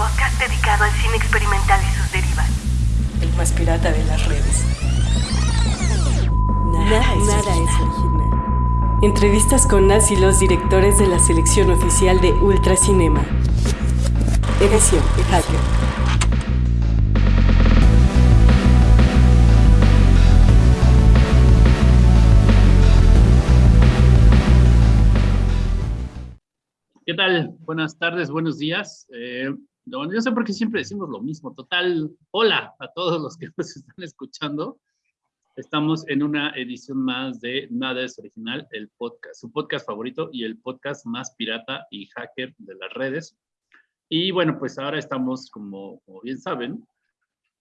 podcast dedicado al cine experimental y sus derivas. El más pirata de las redes. Nada, es, original. Entrevistas con las y los directores de la selección oficial de Ultracinema. Edición Hacker. ¿Qué tal? Buenas tardes, buenos días. Eh, yo sé por qué siempre decimos lo mismo. Total, hola a todos los que nos están escuchando. Estamos en una edición más de Nada es Original, el podcast, su podcast favorito y el podcast más pirata y hacker de las redes. Y bueno, pues ahora estamos, como, como bien saben,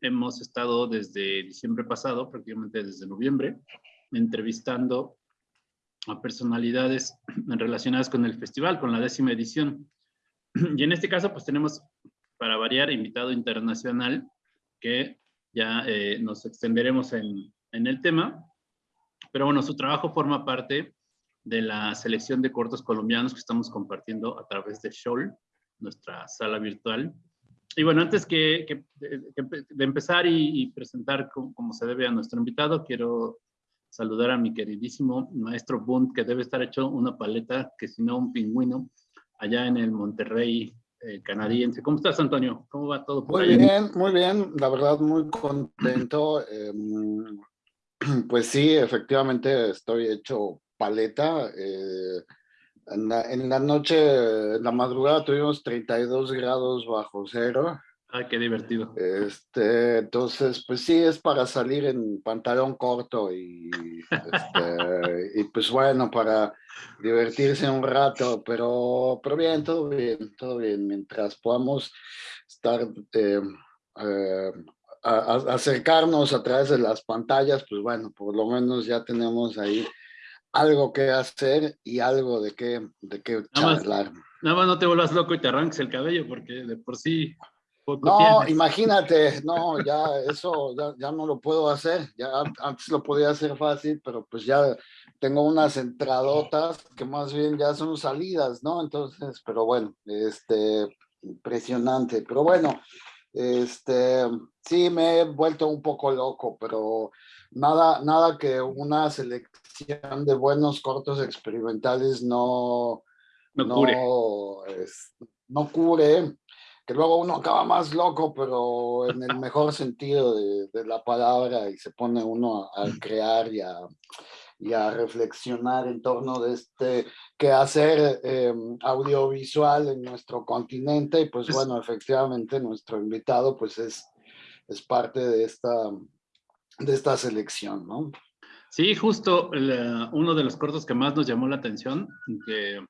hemos estado desde diciembre pasado, prácticamente desde noviembre, entrevistando a personalidades relacionadas con el festival, con la décima edición. Y en este caso, pues tenemos, para variar, invitado internacional, que ya eh, nos extenderemos en, en el tema. Pero bueno, su trabajo forma parte de la selección de cortos colombianos que estamos compartiendo a través de Shoal, nuestra sala virtual. Y bueno, antes que, de, empezar y, presentar como, se debe a nuestro invitado, quiero saludar a mi queridísimo maestro Bund, que debe estar hecho una paleta, que si no un pingüino, allá en el Monterrey eh, canadiense. ¿Cómo estás, Antonio? ¿Cómo va todo por Muy bien, muy bien. La verdad, muy contento. Em, pues sí, efectivamente estoy hecho paleta. Eh, en, la, en la noche, en la madrugada tuvimos 32 grados bajo cero. Ah, qué divertido. Este, entonces, pues sí, es para salir en pantalón corto y, este, y pues bueno, para divertirse un rato, pero, pero bien, todo bien, todo bien. Mientras podamos estar, eh, eh, acercarnos a través de las pantallas, pues bueno, por lo menos ya tenemos ahí algo que hacer y algo de qué, de qué charlar. nada más no te vuelvas loco y te arranques el cabello, porque de por sí no, imagínate, no, ya eso ya, ya, no lo puedo hacer. Ya antes lo podía hacer fácil, pero pues ya tengo unas entradotas que más bien ya son salidas, ¿no? Entonces, pero bueno, este, impresionante. Pero bueno, este, sí me he vuelto un poco loco, pero nada, nada que una selección de buenos cortos experimentales no, no, cure. no cure que luego uno acaba más loco, pero en el mejor sentido de, la palabra, y se pone uno a, crear y a, y a, reflexionar en torno de este quehacer eh, audiovisual en nuestro continente, y pues bueno, efectivamente nuestro invitado pues es, es parte de esta, de esta selección, ¿no? Sí, justo uno de los cortos que más nos llamó la atención, que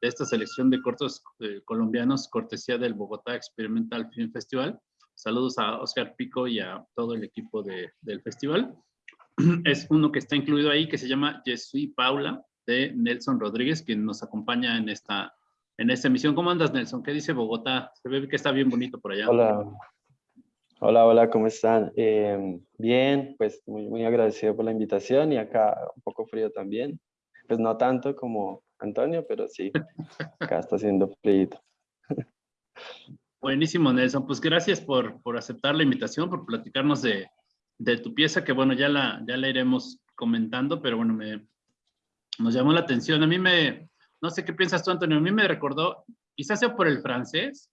de esta selección de cortos eh, colombianos, cortesía del Bogotá Experimental Film Festival. Saludos a Oscar Pico y a todo el equipo de, del festival. Es uno que está incluido ahí, que se llama Jesús Paula, de Nelson Rodríguez, quien nos acompaña en esta, en esta emisión. ¿Cómo andas, Nelson? ¿Qué dice Bogotá? Se ve que está bien bonito por allá. Hola. Hola, hola, ¿cómo están? Em, bien, pues muy, muy agradecido por la invitación y acá un poco frío también. Pues no tanto como Antonio, pero sí, acá está haciendo pleito. Buenísimo, Nelson. Pues gracias por, por aceptar la invitación, por platicarnos de, de, tu pieza, que bueno, ya la, ya la iremos comentando, pero bueno, me, nos llamó la atención. A mí me, no sé qué piensas tú, Antonio, a mí me recordó, quizás sea por el francés,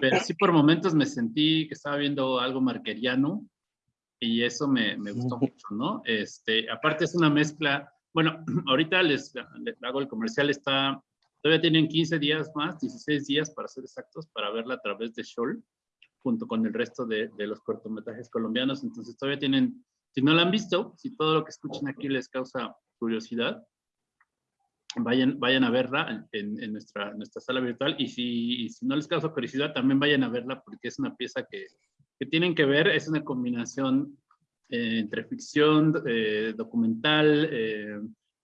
pero sí por momentos me sentí que estaba viendo algo marqueriano y eso me, me gustó mucho, ¿no? Este, aparte es una mezcla bueno, ahorita les, hago el comercial, está, todavía tienen 15 días más, 16 días para ser exactos, para verla a través de Shoal, junto con el resto de, los cortometrajes colombianos. Entonces todavía tienen, si no la han visto, si todo lo que escuchan aquí les causa curiosidad, vayan, vayan a verla en, nuestra, nuestra sala virtual y si, si, no les causa curiosidad, también vayan a verla porque es una pieza que, que tienen que ver, es una combinación eh, entre ficción, eh, documental, eh,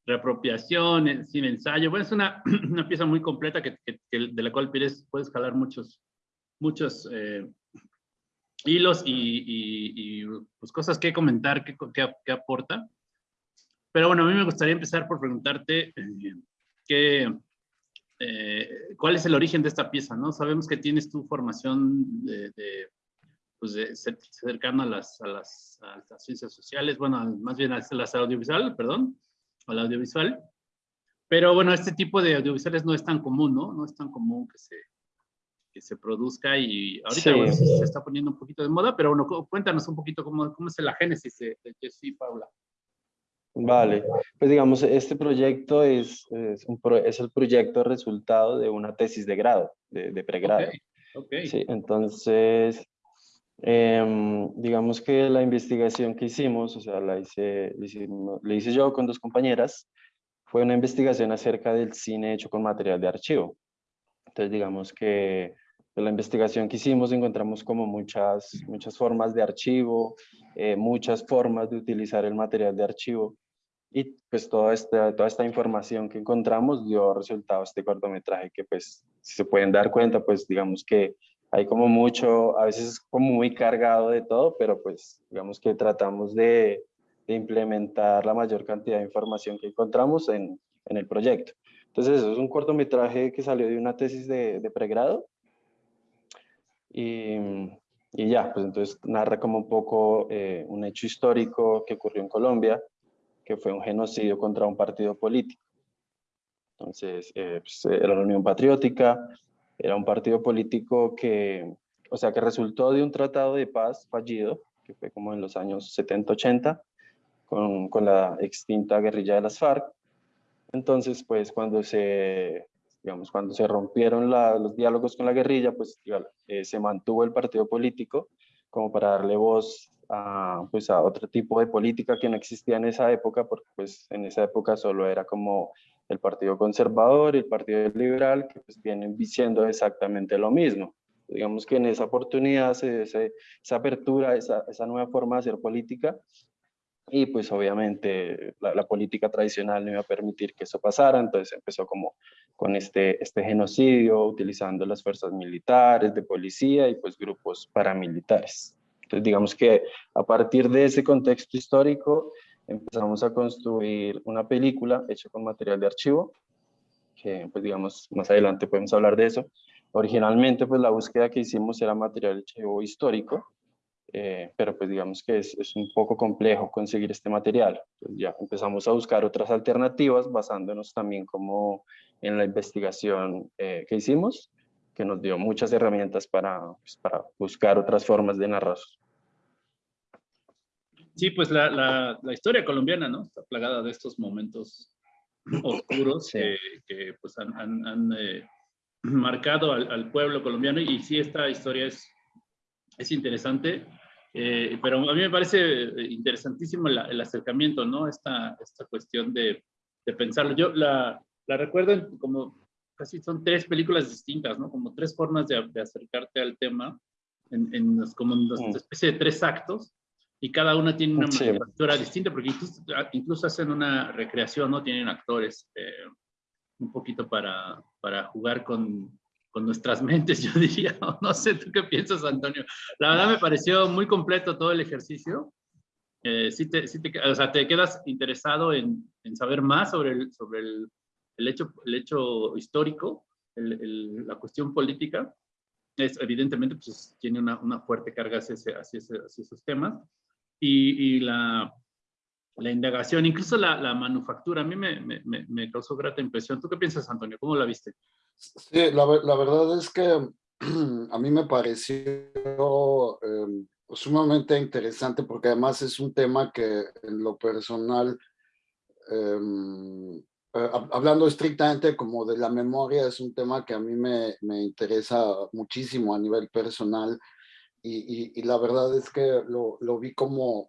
reapropiación, sin ensayo. Bueno, es una, una pieza muy completa que, de la cual puedes, puedes jalar muchos, muchos hilos y, y, pues cosas que comentar, que, que, aporta. Pero bueno, a mí me gustaría empezar por preguntarte eh, cuál es el origen de esta pieza, ¿no? Sabemos que tienes tu formación de, pues de cercano a las, a las, a las, ciencias sociales, bueno, más bien a las audiovisual, perdón, al audiovisual. Pero bueno, este tipo de audiovisuales no es tan común, ¿no? No es tan común que se, que se produzca y ahorita se está poniendo un poquito de moda, pero bueno, cuéntanos un poquito cómo, cómo es la génesis de, de y Paula. Vale, pues digamos, este proyecto es, es, un es, el proyecto resultado de una tesis de grado, de, de pregrado. Okay, Sí, entonces, eh, digamos que la investigación que hicimos, o sea, la hice, la hice yo con dos compañeras, fue una investigación acerca del cine hecho con material de archivo. Entonces, digamos que la investigación que hicimos encontramos como muchas, muchas formas de archivo, eh, muchas formas de utilizar el material de archivo y pues toda esta, toda esta información que encontramos dio resultado este cortometraje que pues si se pueden dar cuenta pues digamos que hay como mucho, a veces es como muy cargado de todo, pero pues digamos que tratamos de, de implementar la mayor cantidad de información que encontramos en, en el proyecto. Entonces eso es un cortometraje que salió de una tesis de, de pregrado y, y, ya, pues entonces narra como un poco eh, un hecho histórico que ocurrió en Colombia, que fue un genocidio contra un partido político. Entonces, eh, pues, era la Unión Patriótica, era un partido político que, o sea, que resultó de un tratado de paz fallido, que fue como en los años 70-80, con, con la extinta guerrilla de las FARC. Entonces, pues cuando se digamos, cuando se rompieron los diálogos con la guerrilla, pues eh, se mantuvo el partido político como para darle voz a, pues, a otro tipo de política que no existía en esa época, porque pues en esa época solo era como el Partido Conservador y el Partido Liberal, que pues vienen diciendo exactamente lo mismo. Digamos que en esa oportunidad, se, esa apertura, esa, esa nueva forma de hacer política, y pues obviamente la, política tradicional no iba a permitir que eso pasara, entonces empezó como con este, este genocidio, utilizando las fuerzas militares, de policía y pues grupos paramilitares. Entonces digamos que a partir de ese contexto histórico empezamos a construir una película hecha con material de archivo, que pues digamos más adelante podemos hablar de eso. Originalmente pues la búsqueda que hicimos era material de archivo histórico, eh, pero pues digamos que es, es, un poco complejo conseguir este material. Pues ya empezamos a buscar otras alternativas basándonos también como en la investigación eh, que hicimos, que nos dio muchas herramientas para, pues, para buscar otras formas de narrar. Sí, pues la, la, la, historia colombiana, ¿no? Está plagada de estos momentos oscuros que, que, pues han, han, han eh, marcado al, al pueblo colombiano y sí, esta historia es es interesante. Eh, pero a mí me parece eh, interesantísimo el, acercamiento, ¿no? Esta, esta cuestión de, de pensarlo. Yo la, la, recuerdo como casi son tres películas distintas, ¿no? Como tres formas de, de acercarte al tema, en, en los, como en una mm. especie de tres actos, y cada una tiene una sí. manufactura distinta, porque incluso, incluso, hacen una recreación, ¿no? Tienen actores eh, un poquito para, para jugar con, con nuestras mentes, yo diría. No sé, ¿tú qué piensas, Antonio? La verdad me pareció muy completo todo el ejercicio. Eh, sí te, sí te, o sea, te quedas interesado en, en, saber más sobre el, sobre el, el hecho, el hecho histórico, el, el, la cuestión política. Es, evidentemente, pues, tiene una, una fuerte carga hacia, ese, hacia, ese, hacia esos temas. Y, y la, la indagación, incluso la, la manufactura, a mí me, me, me, causó grata impresión. ¿Tú qué piensas, Antonio? ¿Cómo la viste? Sí, la, la verdad es que a mí me pareció eh, sumamente interesante porque además es un tema que en lo personal, eh, hablando estrictamente como de la memoria, es un tema que a mí me, me interesa muchísimo a nivel personal y, y, y la verdad es que lo, lo vi como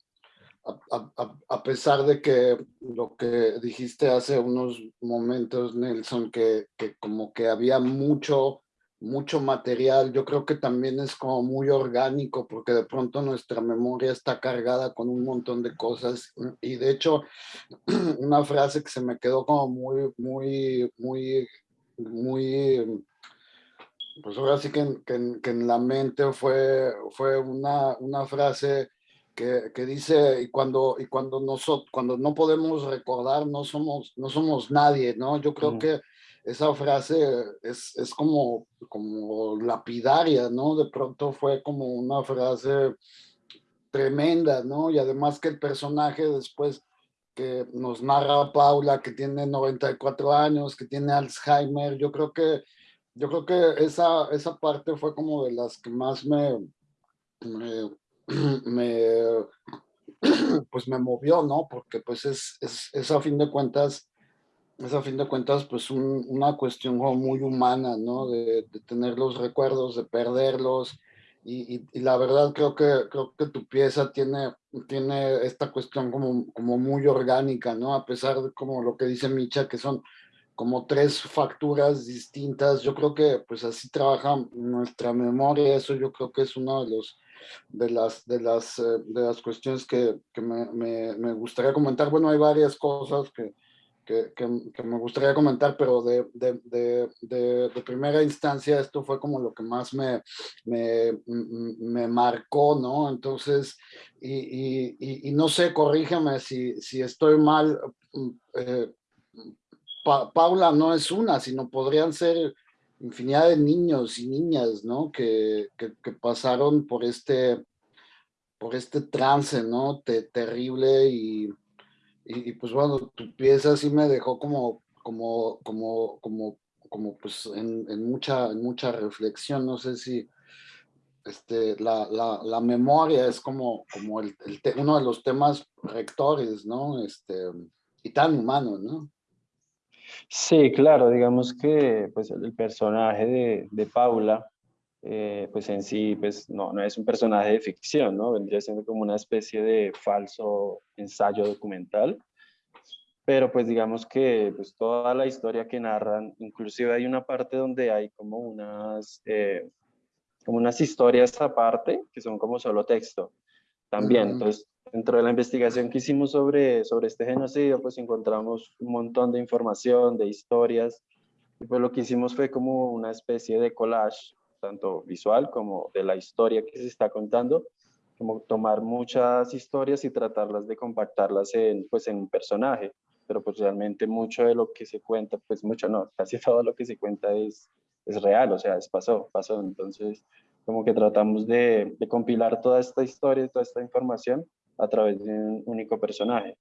a, a, pesar de que lo que dijiste hace unos momentos, Nelson, que, que, como que había mucho, mucho material, yo creo que también es como muy orgánico, porque de pronto nuestra memoria está cargada con un montón de cosas. Y de hecho, una frase que se me quedó como muy, muy, muy, muy pues ahora sí que en, que que en la mente fue, fue una, una frase que, que, dice, y cuando, y cuando, nosotros, cuando no podemos recordar, no somos, no somos nadie, ¿no? Yo creo mm. que esa frase es, es como, como lapidaria, ¿no? De pronto fue como una frase tremenda, ¿no? Y además que el personaje después que nos narra Paula, que tiene 94 años, que tiene Alzheimer, yo creo que, yo creo que esa, esa parte fue como de las que más me, me, pues me movió, ¿no? Porque pues es, es, a fin de cuentas, es a fin de cuentas pues una cuestión muy humana, ¿no? De, de, tener los recuerdos, de perderlos, y, y, la verdad creo que, creo que tu pieza tiene, tiene esta cuestión como, como muy orgánica, ¿no? A pesar de como lo que dice Micha, que son como tres facturas distintas, yo creo que pues así trabaja nuestra memoria, eso yo creo que es uno de los de las, de las, eh, de las cuestiones que, que me, me, gustaría comentar. Bueno, hay varias cosas que, que, me gustaría comentar, pero de, de, de, primera instancia esto fue como lo que más me, me, me marcó, ¿no? Entonces, y, y, y, no sé, corrígeme si, si estoy mal. Eh, Paula no es una, sino podrían ser infinidad de niños y niñas, ¿no? Que, que, pasaron por este, por este trance, ¿no? terrible y y, pues bueno, tu pieza sí me dejó como, como, como, como, como pues en, en mucha, en mucha reflexión, no sé si este, la, la, la memoria es como, como el, uno de los temas rectores, ¿no? Este, y tan humano, ¿no? Sí, claro, digamos que pues el personaje de, de Paula, eh, pues en sí, pues no, no es un personaje de ficción, ¿no? Vendría siendo como una especie de falso ensayo documental. Pero pues digamos que pues toda la historia que narran, inclusive hay una parte donde hay como unas, eh, como unas historias aparte que son como solo texto también. Entonces, dentro de la investigación que hicimos sobre, sobre este genocidio, pues encontramos un montón de información, de historias, y pues lo que hicimos fue como una especie de collage tanto visual como de la historia que se está contando, como tomar muchas historias y tratarlas de compactarlas en, pues, en un personaje, pero pues realmente mucho de lo que se cuenta, pues mucho no, casi todo lo que se cuenta es, es real, o sea, es pasó, pasó, entonces como que tratamos de, de compilar toda esta historia, toda esta información a través de un único personaje.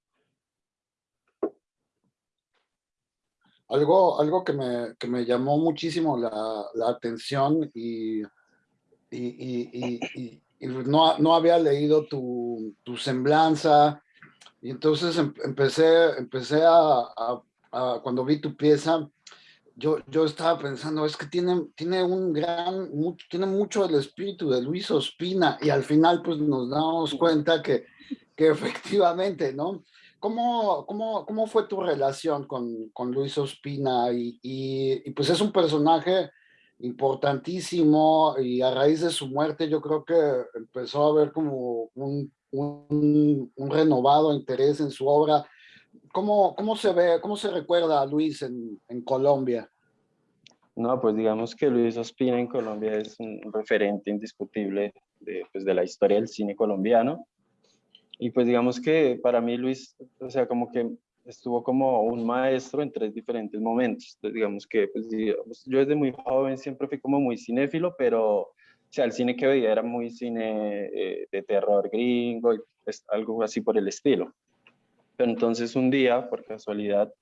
Algo, algo que, me, que me llamó muchísimo la, la atención y, y, y, y, no, no había leído tu, tu semblanza y entonces em, empecé, empecé a, cuando vi tu pieza, yo, yo estaba pensando, es que tiene, tiene un gran, mucho, tiene mucho el espíritu de Luis Ospina y al final pues nos damos cuenta que, que efectivamente, ¿no? ¿Cómo, cómo, cómo fue tu relación con, con Luis Ospina? Y, y, pues es un personaje importantísimo y a raíz de su muerte yo creo que empezó a haber como un, un, un renovado interés en su obra. ¿Cómo, ¿Cómo, se ve, cómo se recuerda a Luis en, en Colombia? No, pues digamos que Luis Ospina en Colombia es un referente indiscutible de, pues de la historia del cine colombiano. Y pues digamos que para mí Luis, o sea, como que estuvo como un maestro en tres diferentes momentos. Entonces, digamos que pues, digamos, yo desde muy joven siempre fui como muy cinéfilo, pero o sea, el cine que veía era muy cine eh, de terror gringo, y, pues, algo así por el estilo. Pero entonces un día, por casualidad,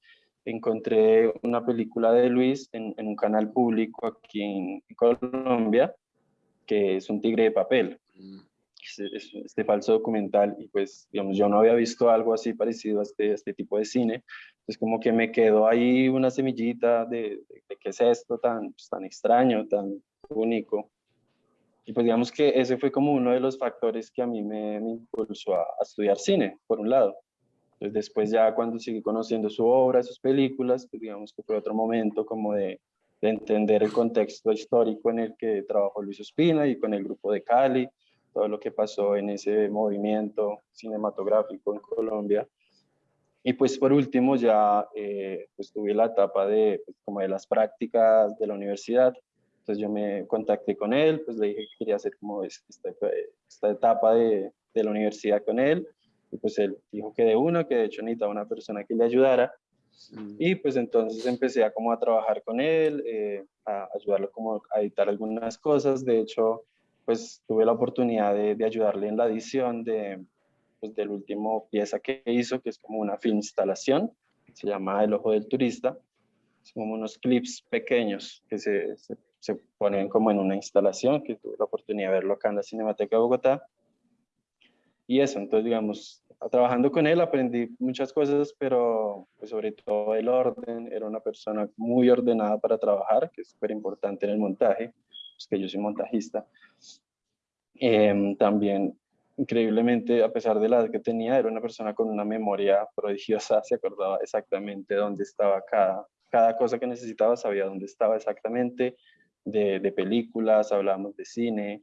encontré una película de Luis en, en un canal público aquí en Colombia, que es Un tigre de papel. Mm este falso documental y pues, digamos, yo no había visto algo así parecido a este, este tipo de cine, pues como que me quedó ahí una semillita de, de, qué es esto tan, pues, tan extraño, tan único. Y pues digamos que ese fue como uno de los factores que a mí me, me impulsó a, a, estudiar cine, por un lado. Entonces después ya cuando seguí conociendo su obra, sus películas, pues digamos que fue otro momento como de, de entender el contexto histórico en el que trabajó Luis Ospina y con el grupo de Cali, todo lo que pasó en ese movimiento cinematográfico en Colombia. Y pues por último ya eh, pues tuve la etapa de, pues, como de las prácticas de la universidad. Entonces yo me contacté con él, pues le dije que quería hacer como esta, esta etapa de, de, la universidad con él. Y pues él dijo que de uno, que de hecho necesitaba una persona que le ayudara. Y pues entonces empecé a como a trabajar con él, eh, a ayudarlo como a editar algunas cosas. De hecho, pues tuve la oportunidad de, de ayudarle en la edición de, pues, del último pieza que hizo, que es como una film instalación, se llama El Ojo del Turista. Son como unos clips pequeños que se, se, se, ponen como en una instalación, que tuve la oportunidad de verlo acá en la Cinemateca de Bogotá. Y eso, entonces digamos, trabajando con él aprendí muchas cosas, pero pues sobre todo el orden, era una persona muy ordenada para trabajar, que es súper importante en el montaje, pues que yo soy montajista. Eh, también increíblemente, a pesar de la edad que tenía, era una persona con una memoria prodigiosa, se acordaba exactamente dónde estaba cada, cada cosa que necesitaba, sabía dónde estaba exactamente, de, de películas, hablábamos de cine,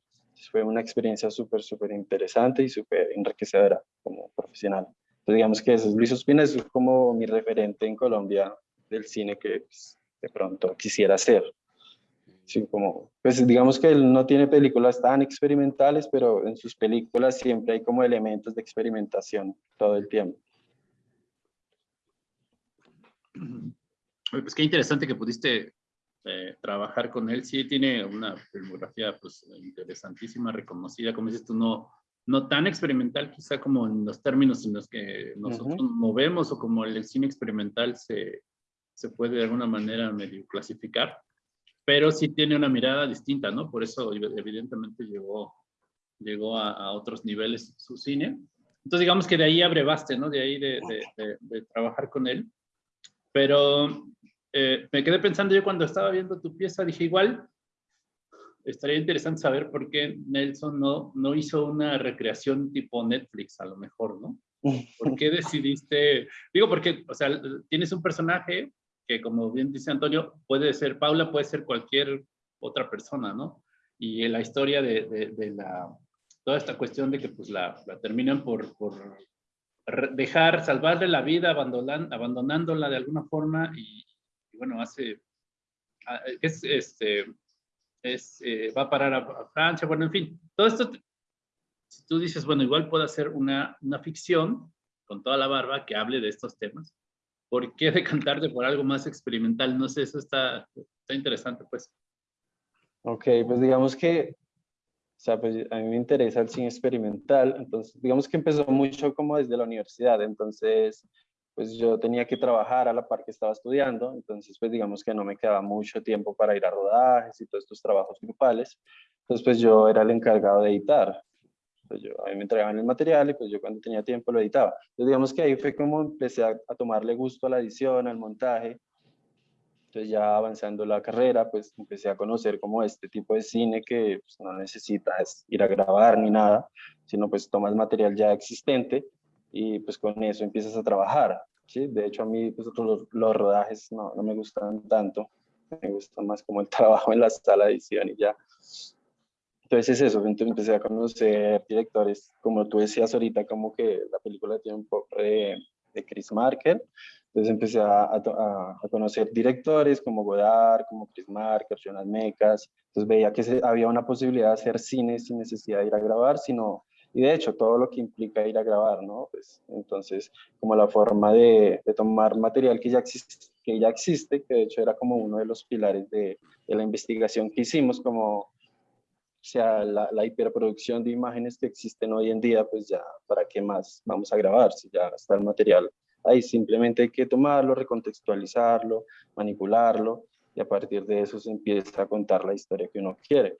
fue una experiencia súper, súper interesante y súper enriquecedora como profesional. Entonces digamos que eso, Luis Ospina es como mi referente en Colombia del cine que pues, de pronto quisiera hacer. Sí, como, pues digamos que él no tiene películas tan experimentales, pero en sus películas siempre hay como elementos de experimentación todo el tiempo. Pues qué interesante que pudiste eh, trabajar con él. Sí, tiene una filmografía pues interesantísima, reconocida, como dices tú, no, no tan experimental quizá como en los términos en los que nosotros uh -huh. movemos o como el cine experimental se, se puede de alguna manera medio clasificar pero sí tiene una mirada distinta, ¿no? Por eso evidentemente llegó, llegó a, a, otros niveles su cine. Entonces digamos que de ahí abrevaste, ¿no? De ahí de, de, de, de trabajar con él. Pero eh, me quedé pensando yo cuando estaba viendo tu pieza, dije igual, estaría interesante saber por qué Nelson no, no hizo una recreación tipo Netflix, a lo mejor, ¿no? ¿Por qué decidiste? Digo, porque, o sea, tienes un personaje que como bien dice Antonio, puede ser Paula, puede ser cualquier otra persona, ¿no? Y la historia de, de, de la, toda esta cuestión de que pues la, la terminan por, por, dejar, salvarle la vida, abandonándola de alguna forma y, y bueno, hace, es, este, es, eh, va a parar a, a, Francia, bueno, en fin, todo esto, si tú dices, bueno, igual puedo hacer una, una ficción con toda la barba que hable de estos temas, ¿por qué decantarte por algo más experimental? No sé, eso está, está interesante, pues. Ok, pues digamos que, o sea, pues a mí me interesa el cine experimental, entonces digamos que empezó mucho como desde la universidad, entonces pues yo tenía que trabajar a la par que estaba estudiando, entonces pues digamos que no me quedaba mucho tiempo para ir a rodajes y todos estos trabajos grupales, entonces pues yo era el encargado de editar, pues yo, a mí me entregaban el material y pues yo cuando tenía tiempo lo editaba. Entonces digamos que ahí fue como empecé a, a tomarle gusto a la edición, al montaje. Entonces ya avanzando la carrera, pues empecé a conocer como este tipo de cine que pues, no necesitas ir a grabar ni nada, sino pues tomas material ya existente y pues con eso empiezas a trabajar. ¿sí? De hecho a mí pues, los, los rodajes no, no me gustan tanto, me gusta más como el trabajo en la sala de edición y ya. Entonces es eso, entonces empecé a conocer directores, como tú decías ahorita, como que la película tiene un poco de, de Chris Marker, entonces empecé a, a, a, conocer directores como Godard, como Chris Marker, Jonas Mecas, entonces veía que se, había una posibilidad de hacer cine sin necesidad de ir a grabar, sino, y de hecho todo lo que implica ir a grabar, ¿no? Pues, entonces, como la forma de, de tomar material que ya existe, que ya existe, que de hecho era como uno de los pilares de, de la investigación que hicimos, como o sea, la, la, hiperproducción de imágenes que existen hoy en día, pues ya, ¿para qué más vamos a grabar? Si ya está el material ahí, simplemente hay que tomarlo, recontextualizarlo, manipularlo, y a partir de eso se empieza a contar la historia que uno quiere.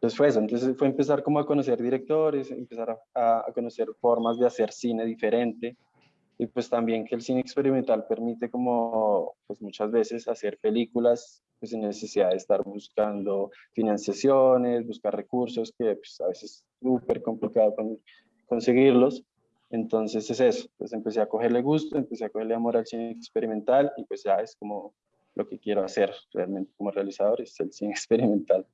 Entonces fue eso, entonces fue empezar como a conocer directores, empezar a, a conocer formas de hacer cine diferente, y pues también que el cine experimental permite como pues muchas veces hacer películas pues sin necesidad de estar buscando financiaciones, buscar recursos que pues, a veces es súper complicado conseguirlos. Entonces es eso, pues empecé a cogerle gusto, empecé a cogerle amor al cine experimental y pues ya es como lo que quiero hacer realmente como realizador, es el cine experimental.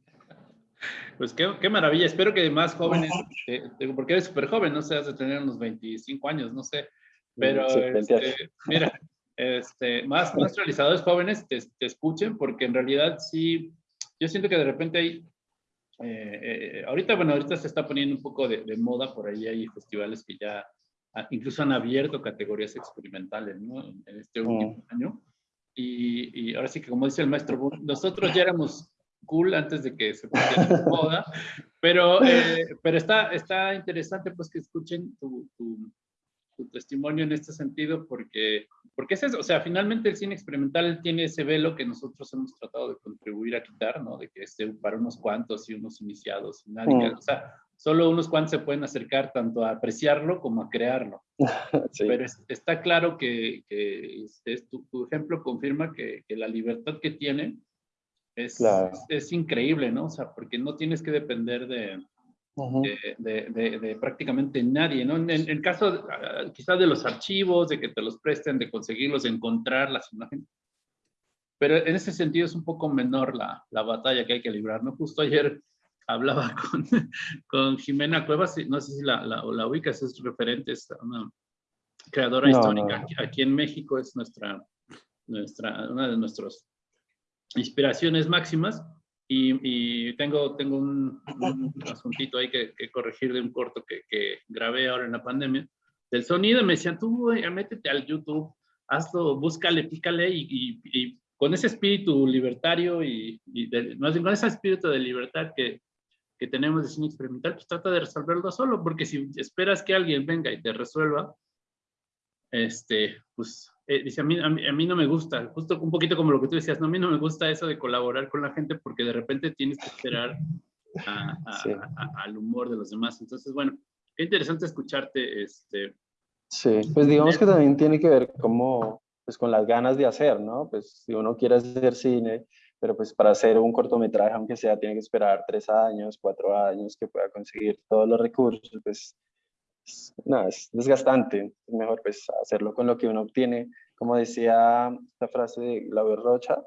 Pues qué, qué maravilla, espero que más jóvenes, eh, porque eres súper joven, no sé, has de tener unos 25 años, no sé, pero sí, este, mira, este, más, más realizadores jóvenes te, te, escuchen, porque en realidad sí, yo siento que de repente hay, eh, eh, ahorita, bueno, ahorita se está poniendo un poco de, de, moda, por ahí hay festivales que ya incluso han abierto categorías experimentales ¿no? en este último año. Y, y, ahora sí que como dice el maestro, nosotros ya éramos cool antes de que se pusiera moda, pero, eh, pero está, está interesante pues que escuchen tu, tu, tu, testimonio en este sentido porque, porque es eso, o sea, finalmente el cine experimental tiene ese velo que nosotros hemos tratado de contribuir a quitar, ¿no? De que esté para unos cuantos y unos iniciados, y nadie, mm. o sea, solo unos cuantos se pueden acercar tanto a apreciarlo como a crearlo. Pero está claro que, que es, tu, tu, ejemplo confirma que, que, la libertad que tiene es, es, increíble, ¿no? O sea, porque no tienes que depender de, de, de, de, prácticamente nadie, ¿no? En el caso ah, quizás de los archivos, de que te los presten, de conseguirlos, de encontrar las imágenes. Pero en ese sentido es un poco menor la, la batalla que hay que librar, ¿no? Justo ayer hablaba con, con Jimena Cuevas, no sé si la, la, la ubicas, es referente, es una creadora histórica Aquí, en México, es nuestra, nuestra, una de nuestras inspiraciones máximas. Y, y tengo, tengo un, un asuntito ahí que, que, corregir de un corto que, que, grabé ahora en la pandemia, del sonido. Me decían, tú métete al YouTube, hazlo, búscale, pícale y, y, y con ese espíritu libertario y, de, más bien con ese espíritu de libertad que, que tenemos de cine experimental, pues trata de resolverlo solo, porque si esperas que alguien venga y te resuelva, este, pues, eh, dice, a mí, a mí, no me gusta, justo un poquito como lo que tú decías, no, a mí no me gusta eso de colaborar con la gente porque de repente tienes que esperar al humor de los demás. Entonces, bueno, qué interesante escucharte. Este, sí, pues digamos que también tiene que ver como, pues con las ganas de hacer, ¿no? Pues si uno quiere hacer cine, pero pues para hacer un cortometraje, aunque sea, tiene que esperar tres años, cuatro años, que pueda conseguir todos los recursos, pues es desgastante, es mejor pues hacerlo con lo que uno obtiene, como decía la frase de Glauber Rocha,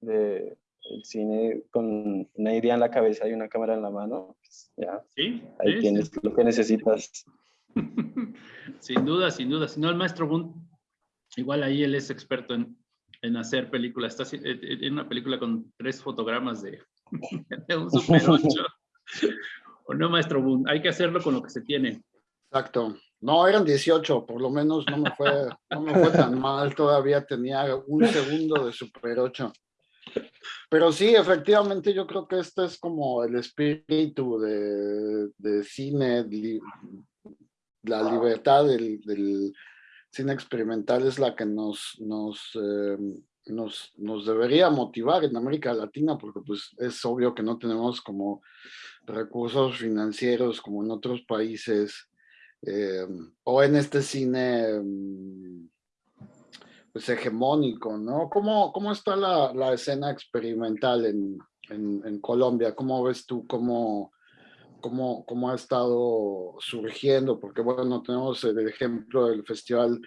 de el cine con una idea en la cabeza y una cámara en la mano, pues, ya, ¿Sí? ahí tienes lo que necesitas. sin duda, sin duda, si no el maestro Bund, igual ahí él es experto en en hacer películas. Está en una película con tres fotogramas de, un Super 8. o no, maestro Boone, hay que hacerlo con lo que se tiene. Exacto. No, eran 18, por lo menos no me fue, no me fue tan mal, todavía tenía un segundo de Super 8. Pero sí, efectivamente, yo creo que este es como el espíritu de, de cine, la libertad del, del cine experimental es la que nos, nos, eh, nos, nos, debería motivar en América Latina, porque pues es obvio que no tenemos como recursos financieros como en otros países, eh, o en este cine mm, pues hegemónico, ¿no? ¿Cómo, cómo está la, la escena experimental en, en, Colombia? ¿Cómo ves tú cómo cómo, cómo ha estado surgiendo, porque bueno, tenemos el ejemplo del festival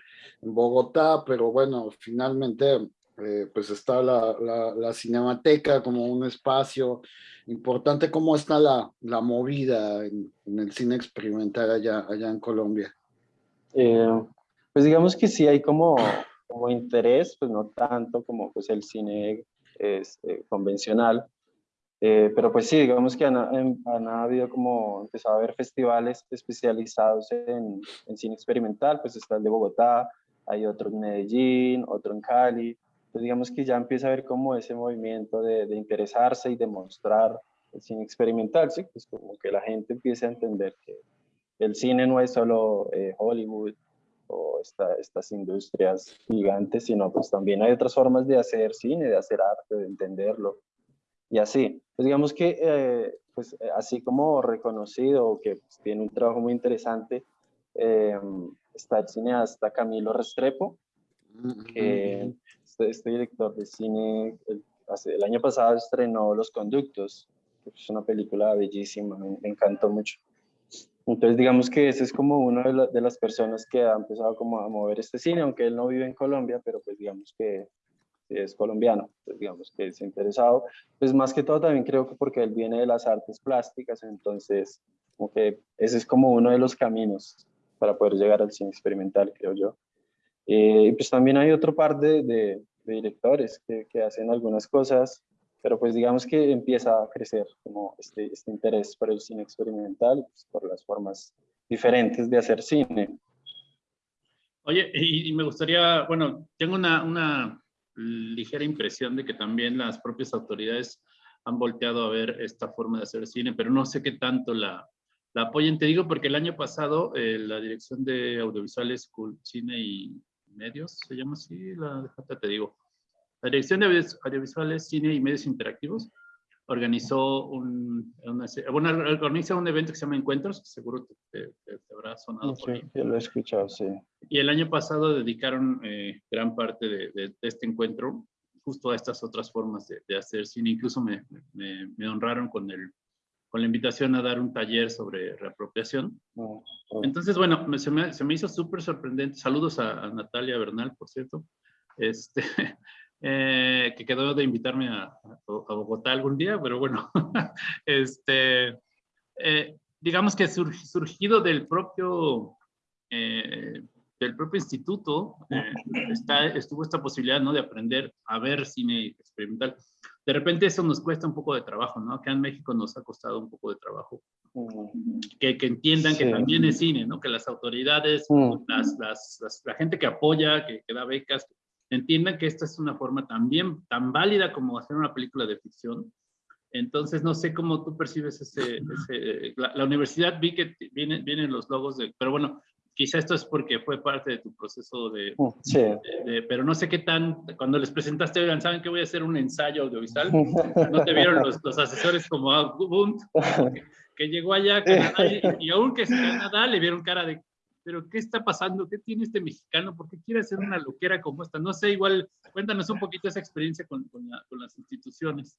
en Bogotá, pero bueno, finalmente eh, pues está la, la, la, cinemateca como un espacio importante. ¿Cómo está la, la movida en, en, el cine experimental allá, allá en Colombia? Eh, pues digamos que sí hay como, como interés, pues no tanto como pues el cine este, convencional, eh, pero pues sí, digamos que han, han, habido como, empezado a haber festivales especializados en, en, cine experimental, pues está el de Bogotá, hay otro en Medellín, otro en Cali, digamos que ya empieza a haber como ese movimiento de, de interesarse y demostrar el cine experimental, ¿sí? Pues como que la gente empiece a entender que el cine no es solo eh, Hollywood o esta, estas industrias gigantes, sino pues también hay otras formas de hacer cine, de hacer arte, de entenderlo, y así. Pues digamos que, eh, pues así como reconocido, que pues, tiene un trabajo muy interesante, eh, está el cineasta Camilo Restrepo, que este, este, director de cine, el, hace, el año pasado estrenó Los Conductos, que es una película bellísima, me, me encantó mucho. Entonces digamos que ese es como uno de, la, de, las personas que ha empezado como a mover este cine, aunque él no vive en Colombia, pero pues digamos que es colombiano, pues digamos que es interesado, pues más que todo también creo que porque él viene de las artes plásticas, entonces como que ese es como uno de los caminos para poder llegar al cine experimental, creo yo. Eh, y pues también hay otro par de, de, de directores que, que, hacen algunas cosas, pero pues digamos que empieza a crecer como este, este interés por el cine experimental, pues por las formas diferentes de hacer cine. Oye, y, me gustaría, bueno, tengo una, una ligera impresión de que también las propias autoridades han volteado a ver esta forma de hacer cine, pero no sé qué tanto la, la apoyen. Te digo porque el año pasado eh, la Dirección de Audiovisuales, Cine y Medios, se llama así, la, te digo, la Dirección de Audiovisuales, Cine y Medios Interactivos organizó un, bueno, organiza un evento que se llama Encuentros, seguro te, habrá sonado sí, lo he escuchado, sí. Y el año pasado dedicaron eh, gran parte de, de, este encuentro justo a estas otras formas de, hacer cine. Incluso me, me, me, honraron con, el, con la invitación a dar un taller sobre reapropiación. Oh, oh. Entonces, bueno, se me, se me hizo súper sorprendente. Saludos a, a, Natalia Bernal, por cierto. Este, Eh, que quedó de invitarme a, a, Bogotá algún día, pero bueno, este, eh, digamos que surgido del propio, eh, del propio instituto, está, estuvo esta posibilidad ¿no? de aprender a ver cine experimental. De repente eso nos cuesta un poco de trabajo, ¿no? Acá en México nos ha costado un poco de trabajo. Que, que entiendan que también es cine, ¿no? Que las autoridades, las, las, la gente que apoya, que, que da becas, entiendan que esta es una forma también tan válida como hacer una película de ficción. Entonces, no sé cómo tú percibes ese... la, universidad vi que vienen, vienen los logos de... Pero bueno, quizá esto es porque fue parte de tu proceso de, mm, pero no sé qué tan, cuando les presentaste, oigan, ¿saben que voy a hacer un ensayo audiovisual? ¿No te vieron los, los asesores como ah, que, llegó allá a Canadá y, y aún que es Canadá le vieron cara de, pero ¿qué está pasando? ¿Qué tiene este mexicano? ¿Por qué quiere hacer una loquera como esta? No sé, igual, cuéntanos un poquito esa experiencia con, con, las instituciones.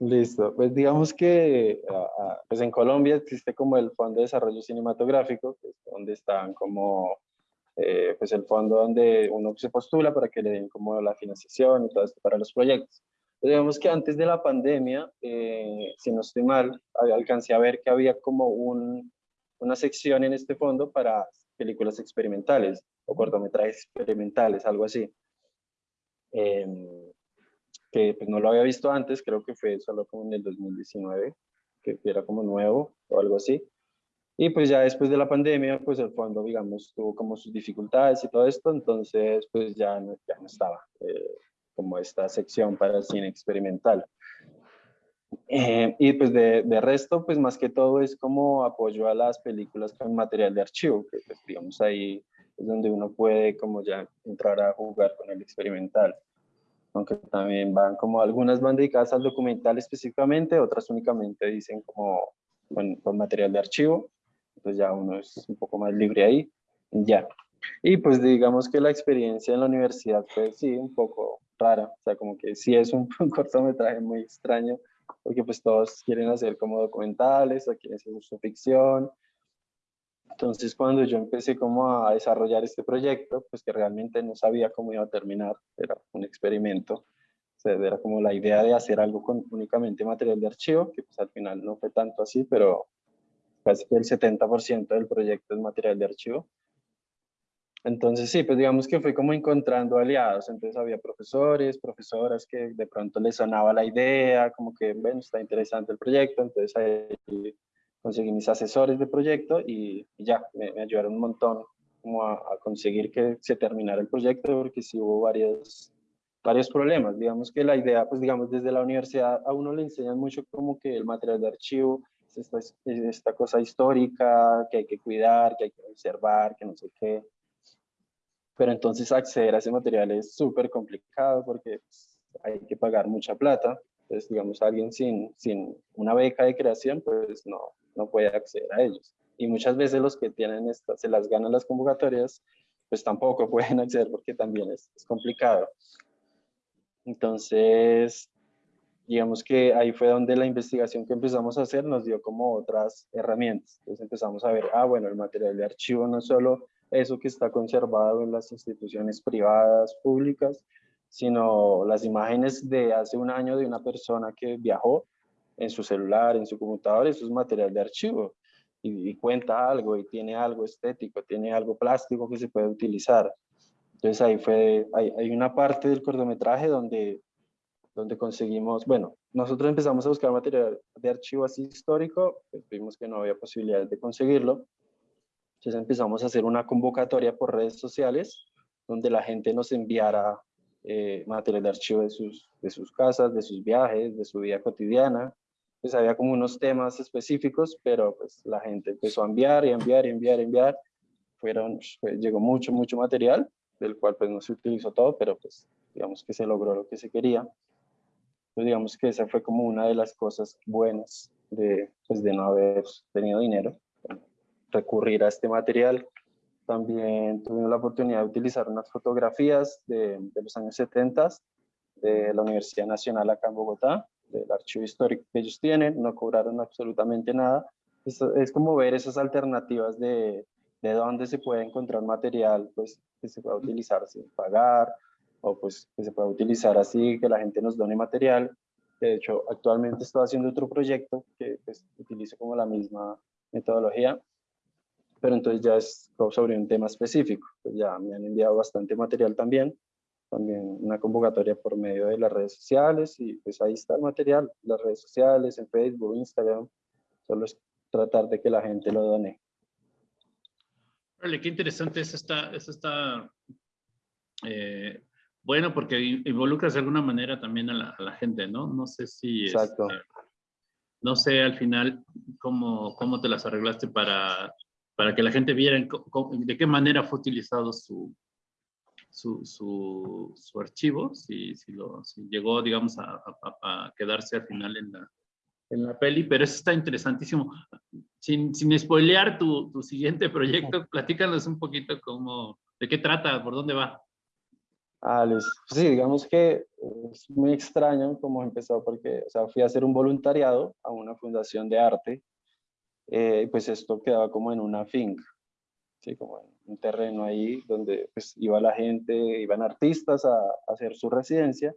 Listo, pues digamos que pues en Colombia existe como el Fondo de Desarrollo Cinematográfico, que es donde están como, eh, pues el fondo donde uno se postula para que le den como la financiación y todo esto para los proyectos. digamos que antes de la pandemia, eh, si no estoy mal, alcancé a ver que había como un, una sección en este fondo para películas experimentales o cortometrajes experimentales, algo así. Em, que pues no lo había visto antes, creo que fue solo como en el 2019, que era como nuevo o algo así. Y pues ya después de la pandemia, pues el fondo, digamos, tuvo como sus dificultades y todo esto, entonces pues ya no, ya no estaba eh, como esta sección para cine experimental. Eh, y pues de, de, resto, pues más que todo es como apoyo a las películas con material de archivo, que pues, digamos ahí es donde uno puede como ya entrar a jugar con el experimental. Aunque también van como algunas van dedicadas al documental específicamente, otras únicamente dicen como con, con material de archivo. Entonces ya uno es un poco más libre ahí. Ya. Y pues digamos que la experiencia en la universidad fue sí un poco rara, o sea como que sí es un, un cortometraje muy extraño, porque pues todos quieren hacer como documentales o quieren hacer su ficción. Entonces cuando yo empecé como a desarrollar este proyecto, pues que realmente no sabía cómo iba a terminar, era un experimento, o sea, era como la idea de hacer algo con únicamente material de archivo, que pues al final no fue tanto así, pero casi que el 70% del proyecto es material de archivo. Entonces sí, pues digamos que fui como encontrando aliados, entonces había profesores, profesoras que de pronto les sonaba la idea, como que, bueno, está interesante el proyecto, entonces ahí conseguí mis asesores de proyecto y, ya, me, ayudaron un montón como a, conseguir que se terminara el proyecto porque sí hubo varios, varios problemas. Digamos que la idea, pues digamos, desde la universidad a uno le enseñan mucho como que el material de archivo es esta, es esta cosa histórica que hay que cuidar, que hay que observar, que no sé qué pero entonces acceder a ese material es súper complicado porque pues, hay que pagar mucha plata. Entonces, digamos, alguien sin, sin una beca de creación, pues no, no puede acceder a ellos. Y muchas veces los que tienen estas, se las ganan las convocatorias, pues tampoco pueden acceder porque también es, es complicado. Entonces, digamos que ahí fue donde la investigación que empezamos a hacer nos dio como otras herramientas. Entonces empezamos a ver, ah, bueno, el material de archivo no solo eso que está conservado en las instituciones privadas, públicas, sino las imágenes de hace un año de una persona que viajó en su celular, en su computador, eso es material de archivo y, cuenta algo y tiene algo estético, tiene algo plástico que se puede utilizar. Entonces ahí fue, hay, hay una parte del cortometraje donde, donde conseguimos, bueno, nosotros empezamos a buscar material de archivo así histórico, pues vimos que no había posibilidades de conseguirlo, Entonces empezamos a hacer una convocatoria por redes sociales donde la gente nos enviara eh, material de archivo de sus, de sus casas, de sus viajes, de su vida cotidiana. Pues había como unos temas específicos, pero pues la gente empezó a enviar y enviar y enviar y enviar. Fueron, pues, llegó mucho, mucho material, del cual pues no se utilizó todo, pero pues digamos que se logró lo que se quería. Pues digamos que esa fue como una de las cosas buenas de, pues, de no haber tenido dinero, recurrir a este material también tuvimos la oportunidad de utilizar unas fotografías de, los años 70 de la Universidad Nacional acá en Bogotá, del archivo histórico que ellos tienen, no cobraron absolutamente nada. Es, es como ver esas alternativas de, de dónde se puede encontrar material pues, que se pueda utilizar sin pagar, o pues que se pueda utilizar así, que la gente nos done material. De hecho, actualmente estoy haciendo otro proyecto que pues, utiliza como la misma metodología, pero entonces ya es sobre un tema específico. Pues ya me han enviado bastante material también, también una convocatoria por medio de las redes sociales y pues ahí está el material, las redes sociales, en Facebook, Instagram, solo es tratar de que la gente lo done. Vale, qué interesante, eso está, eso está eh, bueno porque involucras de alguna manera también a la, a la gente, ¿no? No sé si... Exacto. Este, no sé al final cómo, cómo te las arreglaste para para que la gente viera de qué manera fue utilizado su, su, su, archivo, si, si, lo, llegó, digamos, a, a, quedarse al final en la, en la peli, pero eso está interesantísimo. Sin, sin spoilear tu, tu siguiente proyecto, platícanos un poquito cómo, de qué trata, por dónde va. Ah, Luis, sí, digamos que es muy extraño cómo empezó, porque o sea, fui a hacer un voluntariado a una fundación de arte eh, pues esto quedaba como en una finca, ¿sí? como un terreno ahí donde pues iba la gente, iban artistas a, hacer su residencia.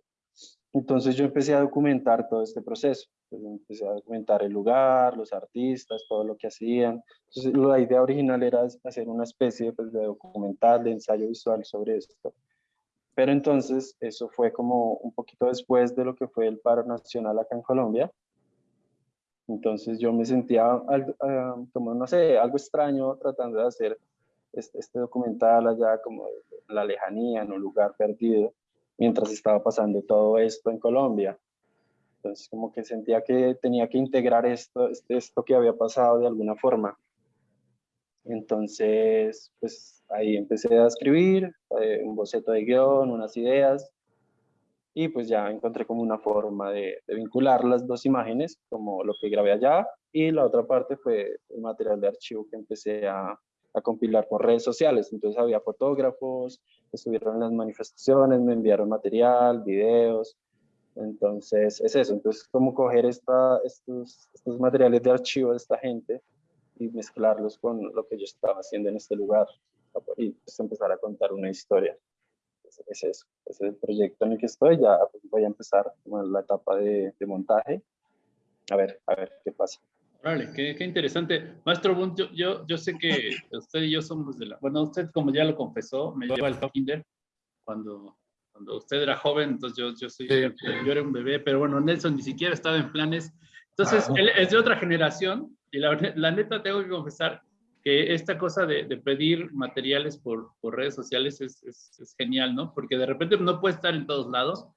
Entonces yo empecé a documentar todo este proceso, pues empecé a documentar el lugar, los artistas, todo lo que hacían. Entonces la idea original era hacer una especie pues, de documental, de ensayo visual sobre esto. Pero entonces eso fue como un poquito después de lo que fue el paro nacional acá en Colombia. Entonces yo me sentía ah, como, no sé, algo extraño tratando de hacer este, este, documental allá como la lejanía, en un lugar perdido, mientras estaba pasando todo esto en Colombia. Entonces como que sentía que tenía que integrar esto, este, esto que había pasado de alguna forma. Entonces, pues ahí empecé a escribir eh, un boceto de guion, unas ideas, y pues ya encontré como una forma de, vincular las dos imágenes, como lo que grabé allá, y la otra parte fue el material de archivo que empecé a, a compilar por redes sociales. Entonces había fotógrafos, estuvieron en las manifestaciones, me enviaron material, videos. Entonces es eso, entonces como coger esta, estos, estos materiales de archivo de esta gente y mezclarlos con lo que yo estaba haciendo en este lugar y pues empezar a contar una historia es eso, es el proyecto en el que estoy, ya pues, voy a empezar la etapa de, montaje, a ver, a ver qué pasa. Vale, qué, qué interesante. Maestro Bunt, yo, yo, sé que usted y yo somos de la... Bueno, usted como ya lo confesó, me lleva al kinder cuando, cuando usted era joven, entonces yo, yo, soy, yo era un bebé, pero bueno, Nelson ni siquiera estaba en planes. Entonces, él es de otra generación y la, la neta tengo que confesar que esta cosa de, pedir materiales por, redes sociales es, genial, ¿no? Porque de repente no puede estar en todos lados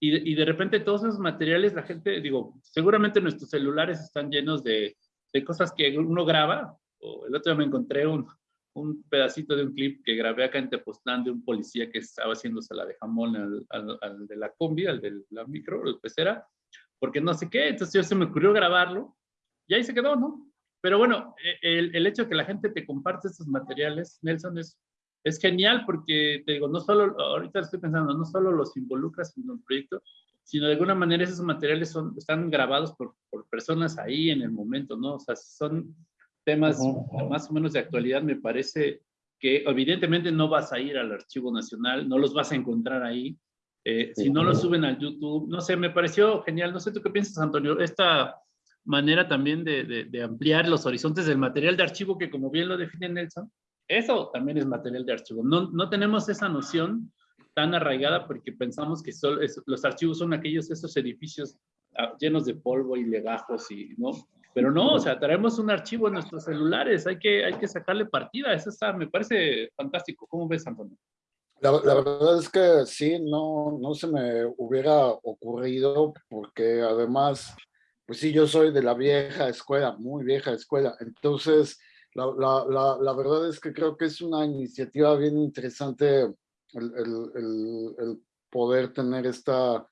y, de repente todos esos materiales la gente, digo, seguramente nuestros celulares están llenos de, cosas que uno graba, o el otro día me encontré un, un pedacito de un clip que grabé acá en Tepoztlán de un policía que estaba haciéndose la de jamón al, al, de la combi, al de la micro, el pecera, porque no sé qué, entonces yo se me ocurrió grabarlo y ahí se quedó, ¿no? Pero bueno, e, el, el, hecho de que la gente te comparte estos materiales, Nelson, es, es genial porque, te digo, no solo, ahorita estoy pensando, no solo los involucras en un proyecto, sino de alguna manera esos materiales son, están grabados por, por personas ahí en el momento, ¿no? O sea, son temas más o menos de actualidad, me parece que evidentemente no vas a ir al Archivo Nacional, no los vas a encontrar ahí, eh, si no los suben al YouTube, no sé, me pareció genial, no sé tú qué piensas, Antonio, esta manera también de, de, ampliar los horizontes del material de archivo que como bien lo define Nelson, eso también es material de archivo. No, no tenemos esa noción tan arraigada porque pensamos que solo los archivos son aquellos esos edificios ah, llenos de polvo y legajos y no pero no, o sea, traemos un archivo en nuestros celulares, hay que, hay que sacarle partida, eso me parece fantástico. ¿Cómo ves, Antonio? La, la, verdad es que sí, no, no se me hubiera ocurrido porque además, pues sí, yo soy de la vieja escuela, muy vieja escuela, entonces la, la, la verdad es que creo que es una iniciativa bien interesante el, el, el poder tener esta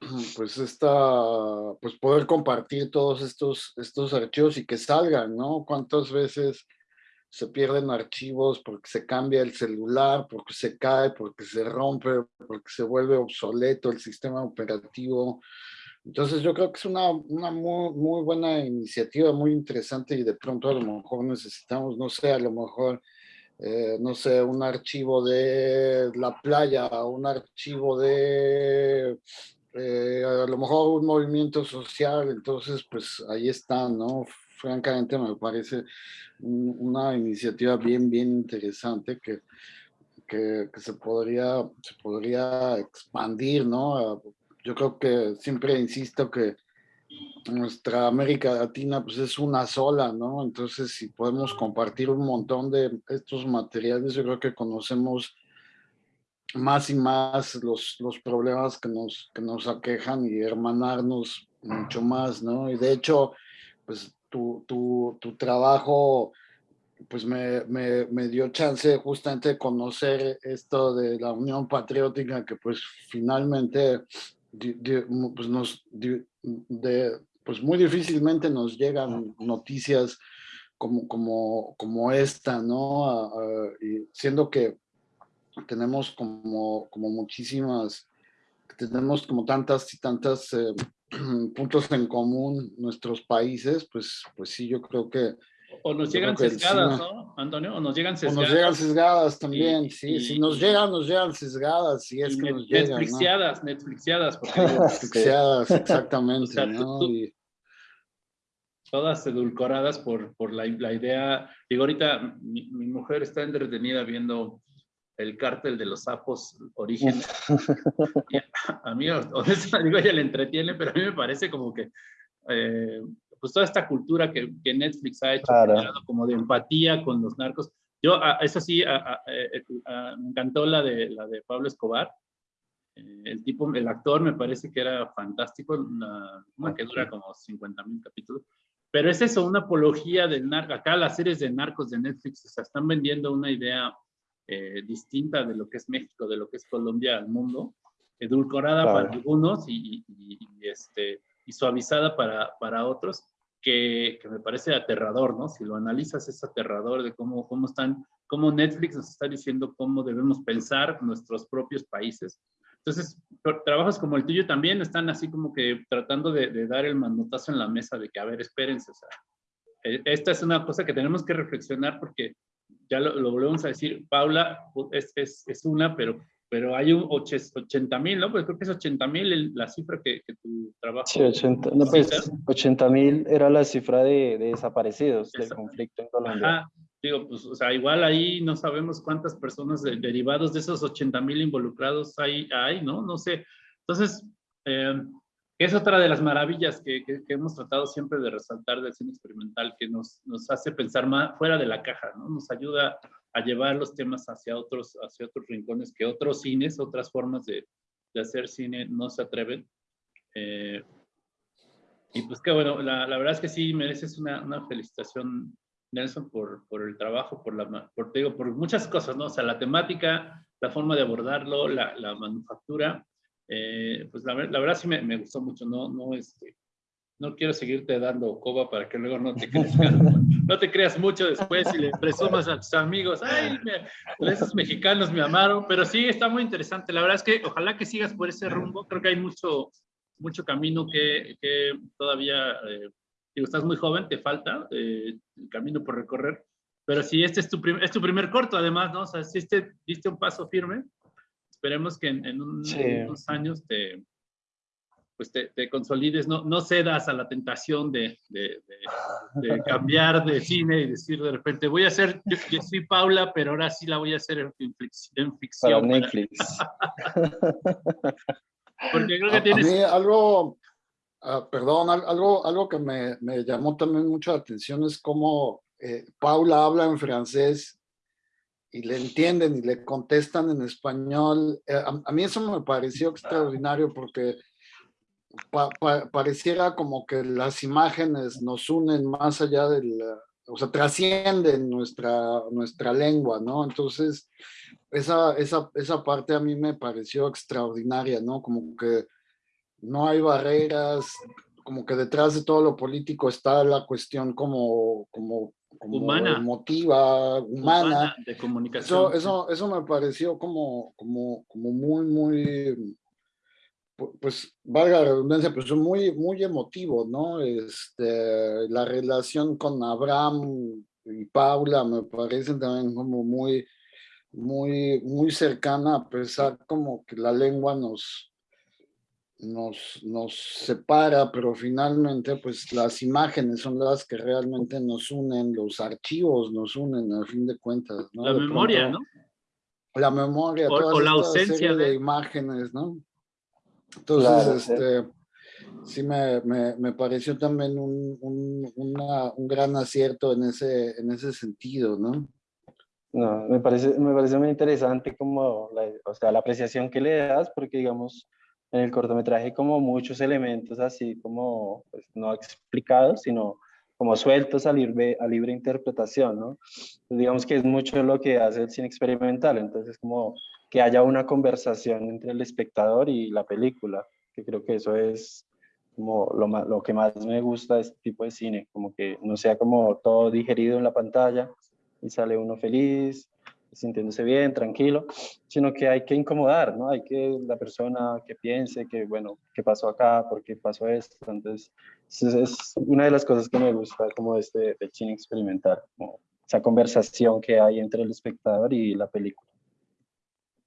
pues esta, pues poder compartir todos estos, estos archivos y que salgan, ¿no? ¿Cuántas veces se pierden archivos porque se cambia el celular, porque se cae, porque se rompe, porque se vuelve obsoleto el sistema operativo? Entonces yo creo que es una, muy, buena iniciativa, muy interesante y de pronto a lo mejor necesitamos, no sé, a lo mejor eh, no sé, un archivo de la playa, un archivo de eh, a lo mejor un movimiento social, entonces pues ahí está, ¿no? Francamente me parece una iniciativa bien, bien interesante que, que, se, podría, se podría expandir, ¿no? Yo creo que siempre insisto que nuestra América Latina pues es una sola, ¿no? Entonces si podemos compartir un montón de estos materiales, yo creo que conocemos más y más los, los problemas que nos, que nos aquejan y hermanarnos mucho más, ¿no? Y de hecho, pues tu, tu, tu trabajo pues me, me, me, dio chance justamente de conocer esto de la Unión Patriótica que pues finalmente pues nos de, pues muy difícilmente nos llegan noticias como, como, como esta, ¿no? y siendo que tenemos como, como muchísimas, tenemos como tantas y tantas eh, puntos en común nuestros países, pues, pues sí, yo creo que... O nos llegan sesgadas, ¿no, Antonio? O nos llegan sesgadas. O nos llegan sesgadas también, sí. si nos llegan, nos llegan sesgadas, si es que nos llegan. Netflixiadas, ¿no? Netflixiadas. Netflixiadas, exactamente, ¿no? todas edulcoradas por, por la, la, idea. Digo, ahorita mi, mi, mujer está entretenida viendo el cártel de los sapos origen. a mí, digo, ella le entretiene, pero a mí me parece como que, eh, pues toda esta cultura que, que Netflix ha hecho, como de empatía con los narcos. Yo, a, eso sí, a, eh, me encantó la de, la de Pablo Escobar. Eh, el tipo, el actor me parece que era fantástico, una, una que dura como 50 mil capítulos. Pero es eso, una apología del narco. Acá las series de narcos de Netflix o sea, están vendiendo una idea eh, distinta de lo que es México, de lo que es Colombia al mundo, edulcorada para algunos y, este, y suavizada para, para otros, que, que, me parece aterrador, ¿no? Si lo analizas es aterrador de cómo, cómo están, cómo Netflix nos está diciendo cómo debemos pensar nuestros propios países. Entonces, trabajos como el tuyo también están así como que tratando de, de dar el manotazo en la mesa de que, a ver, espérense, o sea, e, esta es una cosa que tenemos que reflexionar porque ya lo, volvemos a decir, Paula es, es, es, una, pero, pero hay un 80 mil, ¿no? Pues creo que es 80 mil la cifra que, que, tu trabajo... Sí, 80 no, pues, mil era la cifra de, de desaparecidos del conflicto en Colombia. Ajá. Digo, pues, o sea, igual ahí no sabemos cuántas personas derivados de esos 80 mil involucrados hay, hay, ¿no? No sé. Entonces, eh, es otra de las maravillas que, que, hemos tratado siempre de resaltar del cine experimental, que nos, nos hace pensar más fuera de la caja, ¿no? Nos ayuda a llevar los temas hacia otros, hacia otros rincones que otros cines, otras formas de, de hacer cine no se atreven. Eh, y pues que bueno, la, la, verdad es que sí mereces una, una felicitación, Nelson, por, por el trabajo, por, la, por, digo, por muchas cosas, ¿no? O sea, la temática, la forma de abordarlo, la, la manufactura, eh, pues la, la, verdad sí me, me, gustó mucho, no, no, este, no quiero seguirte dando coba para que luego no te creas, no te creas mucho después y le presumas a tus amigos, ay, me, esos mexicanos me amaron, pero sí, está muy interesante, la verdad es que ojalá que sigas por ese rumbo, creo que hay mucho, mucho camino que, que todavía, eh, digo, estás muy joven, te falta eh, el camino por recorrer, pero si este es tu, es tu primer corto además, ¿no? O sea, si este diste un paso firme, esperemos que en, en, un, sí. en unos años te, pues te, te, consolides, no, no cedas a la tentación de, de, de, cambiar de cine y decir de repente, voy a hacer, yo, yo, soy Paula, pero ahora sí la voy a hacer en, en ficción. Para Netflix. Porque creo que tienes... A mí algo, Ah, perdón, algo, algo que me, me, llamó también mucho la atención es cómo eh, Paula habla en francés y le entienden y le contestan en español. Eh, a, mí eso me pareció extraordinario porque pareciera como que las imágenes nos unen más allá del, o sea, trascienden nuestra, nuestra lengua, ¿no? Entonces, esa, esa, esa parte a mí me pareció extraordinaria, ¿no? Como que no hay barreras, como que detrás de todo lo político está la cuestión como, como, humana. emotiva, humana. de comunicación. Eso, eso, me pareció como, como, como muy, muy, pues valga la redundancia, pues muy, muy emotivo, ¿no? Este, la relación con Abraham y Paula me parece también como muy, muy, muy cercana, a pesar como que la lengua nos, nos, nos separa, pero finalmente pues las imágenes son las que realmente nos unen, los archivos nos unen al fin de cuentas. ¿no? La memoria, ¿no? La memoria, o, la ausencia de... imágenes, ¿no? Entonces, este, sí me, me, me, pareció también un, un, un, gran acierto en ese, en ese sentido, ¿no? No, me parece, me parece muy interesante como la, o sea, la apreciación que le das, porque digamos, en el cortometraje como muchos elementos así como pues, no explicados, sino como sueltos a libre, a libre interpretación, ¿no? Digamos que es mucho lo que hace el cine experimental, entonces como que haya una conversación entre el espectador y la película, que creo que eso es como lo, lo que más me gusta de este tipo de cine, como que no sea como todo digerido en la pantalla y sale uno feliz, sintiéndose bien, tranquilo, sino que hay que incomodar, ¿no? Hay que la persona que piense que, bueno, ¿qué pasó acá? ¿Por qué pasó esto? Entonces, es, una de las cosas que me gusta como este del cine experimental, como esa conversación que hay entre el espectador y la película.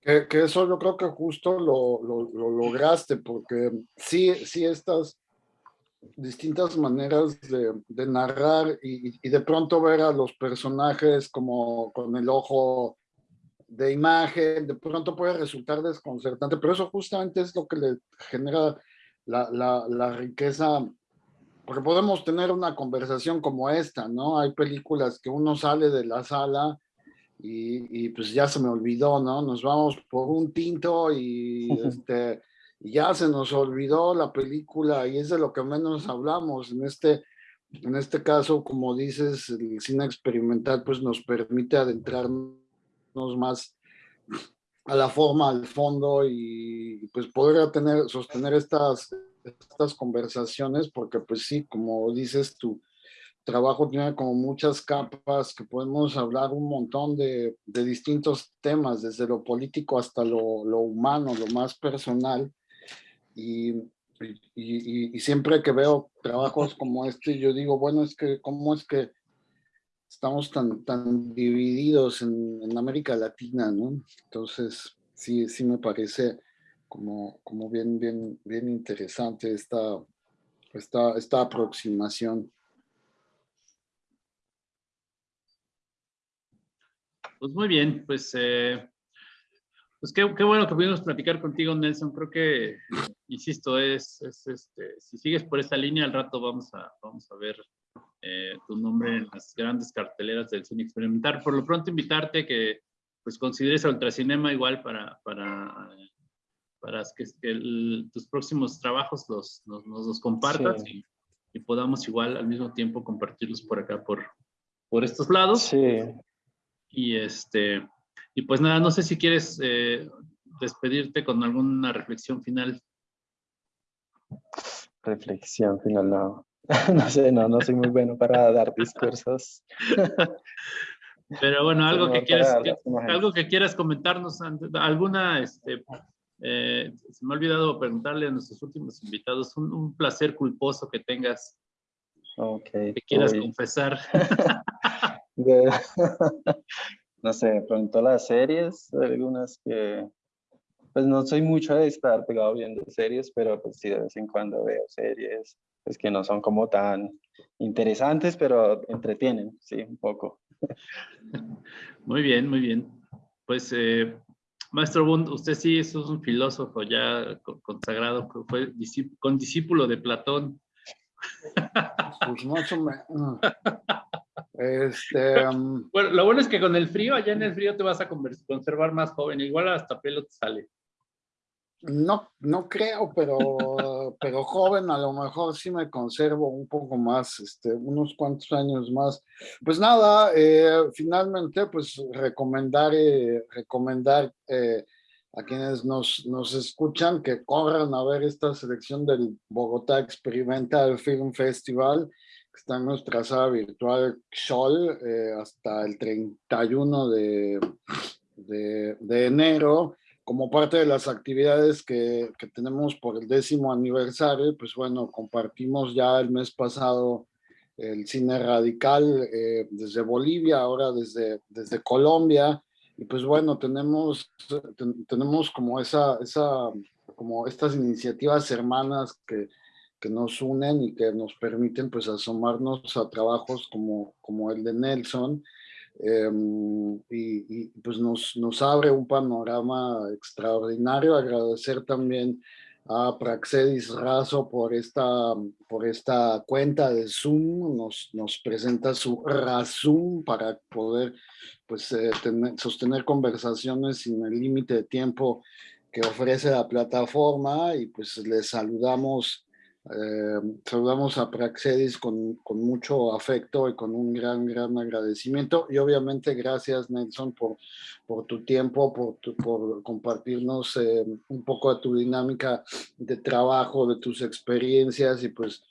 Que, eso yo creo que justo lo, lograste, porque sí, sí estas distintas maneras de, de narrar y, y, de pronto ver a los personajes como con el ojo de imagen, de pronto puede resultar desconcertante, pero eso justamente es lo que le genera la, la, la riqueza, porque podemos tener una conversación como esta, ¿no? Hay películas que uno sale de la sala y, pues ya se me olvidó, ¿no? Nos vamos por un tinto y este, ya se nos olvidó la película y es de lo que menos hablamos. En este, en este caso, como dices, el cine experimental pues nos permite adentrarnos más a la forma, al fondo y pues poder tener, sostener estas, estas conversaciones porque pues sí, como dices tú, trabajo tiene como muchas capas que podemos hablar un montón de, de distintos temas, desde lo político hasta lo, lo humano, lo más personal. Y, y, siempre que veo trabajos como este, yo digo, bueno, es que, ¿cómo es que estamos tan, tan divididos en, en América Latina, no? Entonces, sí, sí me parece como, como bien, bien, bien interesante esta, esta, esta aproximación. Pues muy bien, pues, eh, pues qué, qué, bueno que pudimos platicar contigo, Nelson. Creo que, insisto, es, es, este, si sigues por esta línea, al rato vamos a, vamos a ver eh, tu nombre en las grandes carteleras del cine experimental. Por lo pronto, invitarte que pues consideres el Ultracinema igual para, para, para que, tus próximos trabajos los, nos, los compartas y, y, podamos igual al mismo tiempo compartirlos por acá, por, por estos lados. Sí. Y, este, y pues nada, no sé si quieres eh, despedirte con alguna reflexión final. Reflexión final, no. no sé, no, no soy muy bueno para dar discursos. Pero bueno, algo que quieras, algo que quieras comentarnos, alguna, este, eh, se me ha olvidado preguntarle a nuestros últimos invitados, un, placer culposo que tengas, okay. que quieras confesar. no sé, pronto las series, algunas que, pues no soy mucho de estar pegado viendo series, pero pues sí de vez en cuando veo series, pues que no son como tan interesantes, pero entretienen, sí, un poco. Muy bien, muy bien. Pues, eh, Maestro Bund, usted sí es un filósofo ya consagrado, fue con discípulo de Platón. Pues más o menos. Este, um, bueno, lo bueno es que con el frío, allá en el frío te vas a conservar más joven, igual hasta pelo te sale. No, no creo, pero, pero joven a lo mejor sí me conservo un poco más, este, unos cuantos años más. Pues nada, eh, finalmente pues recomendar, eh, recomendar eh, a quienes nos, nos escuchan que corran a ver esta selección del Bogotá Experimental Film Festival, está en nuestra sala virtual XOL hasta el 31 de, de, de enero. Como parte de las actividades que, que, tenemos por el décimo aniversario, pues bueno, compartimos ya el mes pasado el cine radical eh, desde Bolivia, ahora desde, desde Colombia, y pues bueno, tenemos, tenemos como, esa, esa, como estas iniciativas hermanas que, que nos unen y que nos permiten pues asomarnos a trabajos como, como el de Nelson, Em, y, pues nos, nos abre un panorama extraordinario. Agradecer también a Praxedis Razo por esta, por esta cuenta de Zoom, nos, nos presenta su Razum para poder pues, eh, sostener conversaciones sin el límite de tiempo que ofrece la plataforma y pues les saludamos eh, saludamos a Praxedis con, con, mucho afecto y con un gran, gran agradecimiento. Y obviamente gracias, Nelson, por, por tu tiempo, por, por compartirnos eh, un poco de tu dinámica de trabajo, de tus experiencias y pues,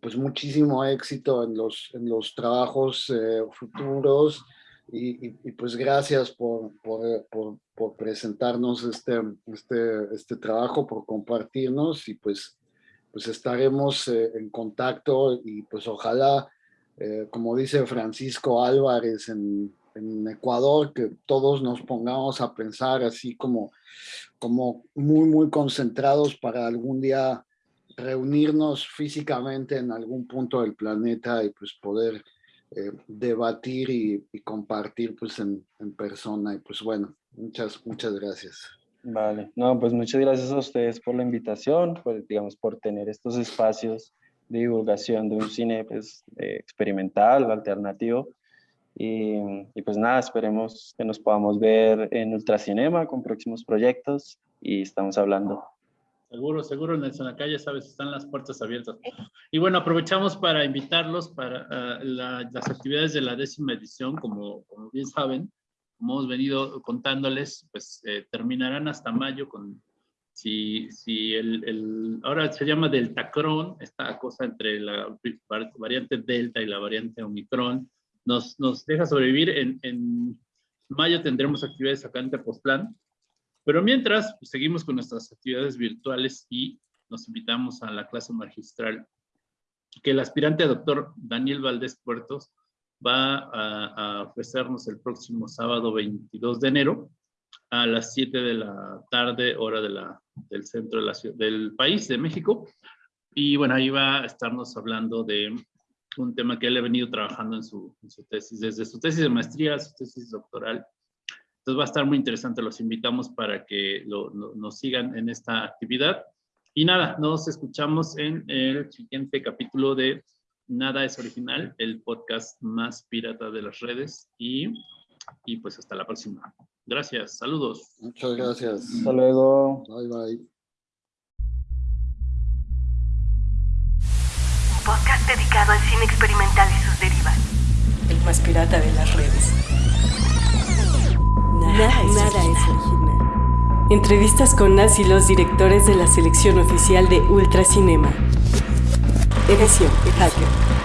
pues muchísimo éxito en los, en los trabajos eh, futuros. Y, y, pues gracias por, por, por, por presentarnos este, este, este trabajo, por compartirnos y pues pues estaremos eh, en contacto y pues ojalá, eh, como dice Francisco Álvarez en, Ecuador, que todos nos pongamos a pensar así como, como muy, muy concentrados para algún día reunirnos físicamente en algún punto del planeta y pues poder eh, debatir y, compartir pues en, en persona. Y pues bueno, muchas, muchas gracias. Vale, no, pues muchas gracias a ustedes por la invitación, pues, digamos, por tener estos espacios de divulgación de un cine pues, eh, experimental, alternativo. Y, y, pues nada, esperemos que nos podamos ver en Ultracinema con próximos proyectos y estamos hablando. Seguro, seguro, Nelson, acá ya sabes, están las puertas abiertas. Y bueno, aprovechamos para invitarlos para uh, la, las actividades de la décima edición, como, como bien saben, como hemos venido contándoles, pues eh, terminarán hasta mayo con, si, si el, el, ahora se llama Deltacron, esta cosa entre la variante Delta y la variante Omicron, nos, nos deja sobrevivir. En, en mayo tendremos actividades acá en Tepoztlán, pero mientras pues, seguimos con nuestras actividades virtuales y nos invitamos a la clase magistral que el aspirante doctor Daniel Valdés Puertos va a, ofrecernos el próximo sábado 22 de enero a las 7 de la tarde, hora de la, del centro de la del país, de México. Y bueno, ahí va a estarnos hablando de un tema que él ha venido trabajando en su, en su tesis, desde su tesis de maestría, su tesis doctoral. Entonces va a estar muy interesante, los invitamos para que lo, nos sigan en esta actividad. Y nada, nos escuchamos en el siguiente capítulo de Nada es original, el podcast más pirata de las redes y, y pues hasta la próxima. Gracias, saludos. Muchas gracias. Hasta luego. Bye bye. Un podcast dedicado al cine experimental y sus derivas. El más pirata de las redes. Nada, nada, es, nada es original. Entrevistas con Nas y los directores de la selección oficial de Ultracinema. Edición Hacker.